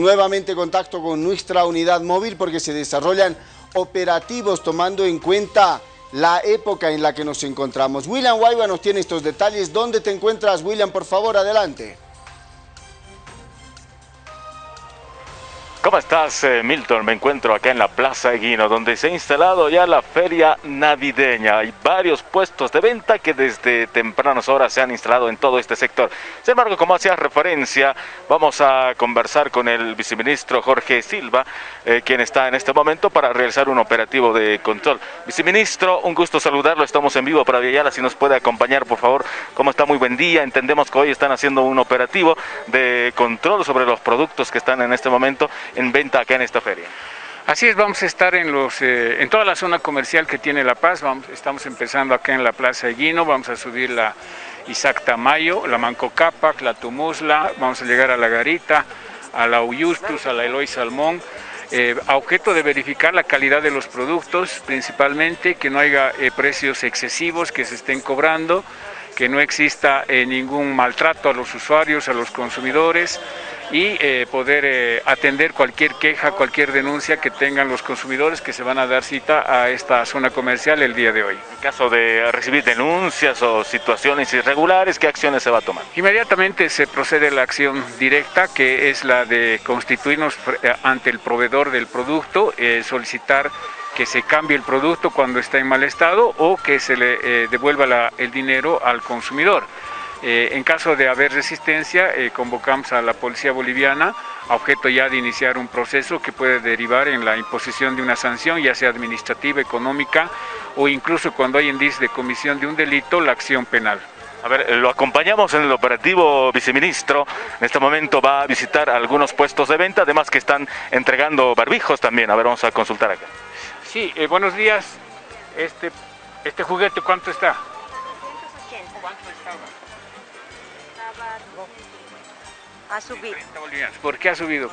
Nuevamente contacto con nuestra unidad móvil porque se desarrollan operativos tomando en cuenta la época en la que nos encontramos. William Guayba nos tiene estos detalles. ¿Dónde te encuentras, William? Por favor, adelante. ¿Cómo estás, eh, Milton? Me encuentro acá en la Plaza Eguino, donde se ha instalado ya la feria navideña. Hay varios puestos de venta que desde tempranas horas se han instalado en todo este sector. Sin embargo, como hacía referencia, vamos a conversar con el viceministro Jorge Silva, eh, quien está en este momento para realizar un operativo de control. Viceministro, un gusto saludarlo. Estamos en vivo para Villayala. Si nos puede acompañar, por favor. ¿Cómo está? Muy buen día. Entendemos que hoy están haciendo un operativo de control sobre los productos que están en este momento en venta acá en esta feria. Así es, vamos a estar en, los, eh, en toda la zona comercial que tiene La Paz, vamos, estamos empezando acá en la Plaza Eguino, vamos a subir la Isaac Tamayo, la Manco Cápac, la Tumusla, vamos a llegar a la Garita, a la Uyustus, a la Eloy Salmón, eh, a objeto de verificar la calidad de los productos, principalmente que no haya eh, precios excesivos que se estén cobrando, que no exista ningún maltrato a los usuarios, a los consumidores, y eh, poder eh, atender cualquier queja, cualquier denuncia que tengan los consumidores que se van a dar cita a esta zona comercial el día de hoy. En caso de recibir denuncias o situaciones irregulares, ¿qué acciones se va a tomar? Inmediatamente se procede a la acción directa, que es la de constituirnos eh, ante el proveedor del producto, solicitar que se cambie el producto cuando está en mal estado o que se le devuelva el dinero al consumidor. Eh, en caso de haber resistencia, eh, convocamos a la policía boliviana a objeto ya de iniciar un proceso que puede derivar en la imposición de una sanción, ya sea administrativa, económica o incluso cuando hay indicios de comisión de un delito, la acción penal. A ver, lo acompañamos en el operativo viceministro. En este momento va a visitar algunos puestos de venta, además que están entregando barbijos también. A ver, vamos a consultar acá. Sí, eh, buenos días. Este, este juguete, ¿cuánto está? Ha subido. ¿Por qué ha subido?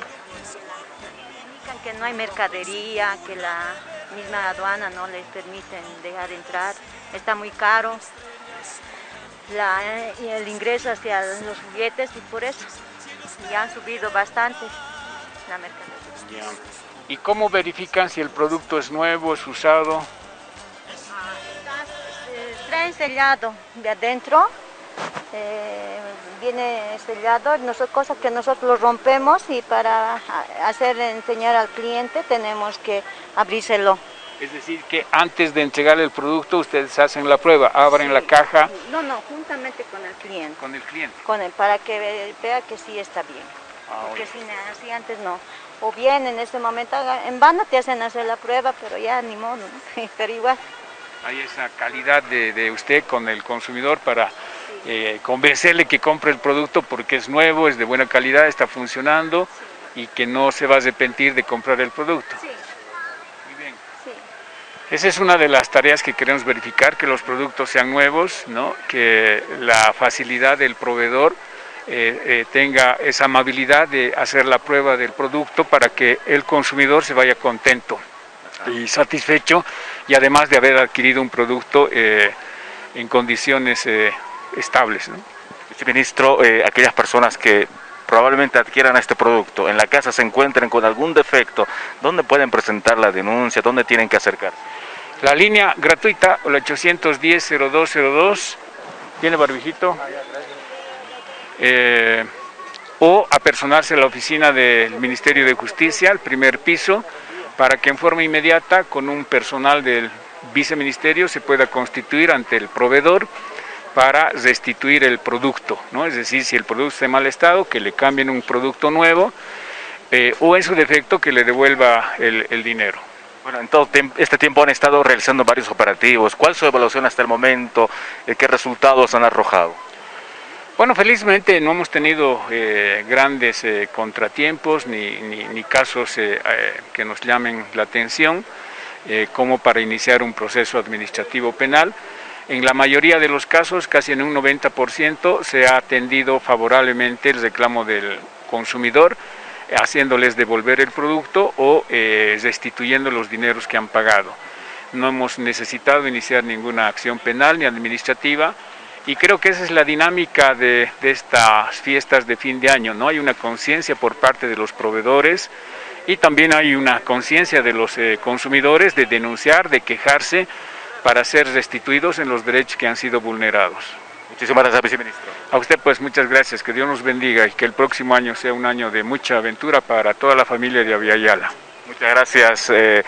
Indican que no hay mercadería, que la misma aduana no les permiten dejar entrar, está muy caro. el ingreso hacia los juguetes y por eso ya han subido bastante la mercadería. ¿Y cómo verifican si el producto es nuevo, es usado? Eh, traen sellado de adentro, eh, viene sellado, cosas que nosotros lo rompemos y para hacer enseñar al cliente tenemos que abrírselo. Es decir, que antes de entregar el producto ustedes hacen la prueba, abren la caja. No, no, juntamente con el cliente. Con el cliente. Con él, para que vea que sí está bien. Ah, Porque si así antes no. O bien en ese momento, en vano te hacen hacer la prueba, pero ya ni modo, pero igual. Hay esa calidad de, de usted con el consumidor para eh, convencerle que compre el producto porque es nuevo, es de buena calidad, está funcionando y que no se va a arrepentir de comprar el producto. Sí. Muy bien. Esa es una de las tareas que queremos verificar, que los productos sean nuevos, ¿no? que la facilidad del proveedor eh, eh, tenga esa amabilidad de hacer la prueba del producto para que el consumidor se vaya contento y satisfecho y además de haber adquirido un producto en condiciones estables. ¿no? Viceministro, eh, aquellas personas que probablemente adquieran este producto, en la casa se encuentren con algún defecto, ¿dónde pueden presentar la denuncia? ¿Dónde tienen que acercar? La línea gratuita, el 810-0202, ¿tiene barbijito? Eh, o apersonarse a la oficina del Ministerio de Justicia, al primer piso, para que en forma inmediata con un personal del viceministerio se pueda constituir ante el proveedor para restituir el producto, ¿no? es decir, si el producto está en mal estado, que le cambien un producto nuevo eh, o en su defecto que le devuelva el, dinero. Bueno, en todo este tiempo han estado realizando varios operativos. ¿Cuál es su evaluación hasta el momento? Eh, ¿Qué resultados han arrojado? Bueno, felizmente no hemos tenido eh, grandes contratiempos ni, ni casos que nos llamen la atención como para iniciar un proceso administrativo penal. En la mayoría de los casos, casi en un 90%, se ha atendido favorablemente el reclamo del consumidor, haciéndoles devolver el producto o eh, restituyendo los dineros que han pagado. No hemos necesitado iniciar ninguna acción penal ni administrativa Y creo que esa es la dinámica de, de estas fiestas de fin de año, ¿no? Hay una conciencia por parte de los proveedores y también hay una conciencia de los eh, consumidores de denunciar, de quejarse para ser restituidos en los derechos que han sido vulnerados. Muchísimas gracias, viceministro. A usted pues muchas gracias, que Dios nos bendiga y que el próximo año sea un año de mucha aventura para toda la familia de Aviala. Muchas gracias. Eh,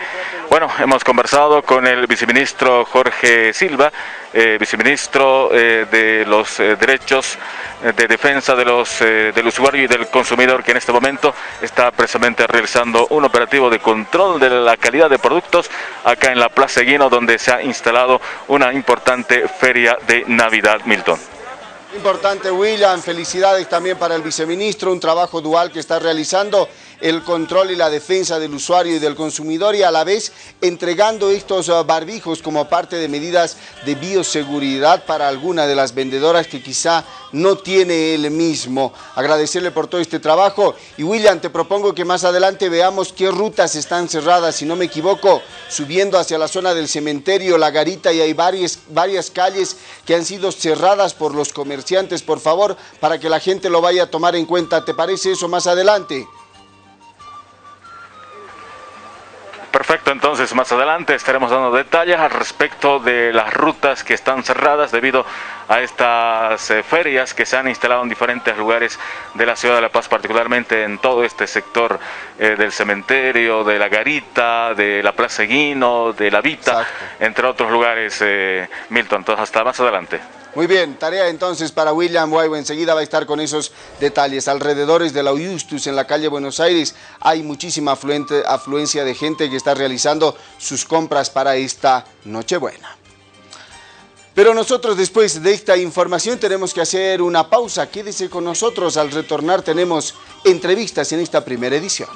bueno, hemos conversado con el viceministro Jorge Silva, eh, viceministro eh, de los eh, derechos de defensa de los, del usuario y del consumidor, que en este momento está precisamente realizando un operativo de control de la calidad de productos acá en la Plaza Guino, donde se ha instalado una importante feria de Navidad, Milton. Importante, William. Felicidades también para el viceministro, un trabajo dual que está realizando el control y la defensa del usuario y del consumidor y a la vez entregando estos uh, barbijos como parte de medidas de bioseguridad para alguna de las vendedoras que quizá no tiene él mismo. Agradecerle por todo este trabajo y William, te propongo que más adelante veamos qué rutas están cerradas, si no me equivoco, subiendo hacia la zona del cementerio, la garita y hay varias, varias calles que han sido cerradas por los comerciantes, por favor, para que la gente lo vaya a tomar en cuenta. ¿Te parece eso más adelante? Perfecto, entonces más adelante estaremos dando detalles al respecto de las rutas que están cerradas debido a estas eh, ferias que se han instalado en diferentes lugares de la ciudad de La Paz, particularmente en todo este sector eh, del cementerio, de la Garita, de la Plaza Guino, de la Vita, Exacto. entre otros lugares, eh, Milton. Entonces hasta más adelante. Muy bien, tarea entonces para William Guaybo. Enseguida va a estar con esos detalles. Alrededores de la Justus en la calle Buenos Aires hay muchísima afluente, afluencia de gente que está realizando sus compras para esta Nochebuena. Pero nosotros después de esta información tenemos que hacer una pausa. Quédese con nosotros. Al retornar tenemos entrevistas en esta primera edición.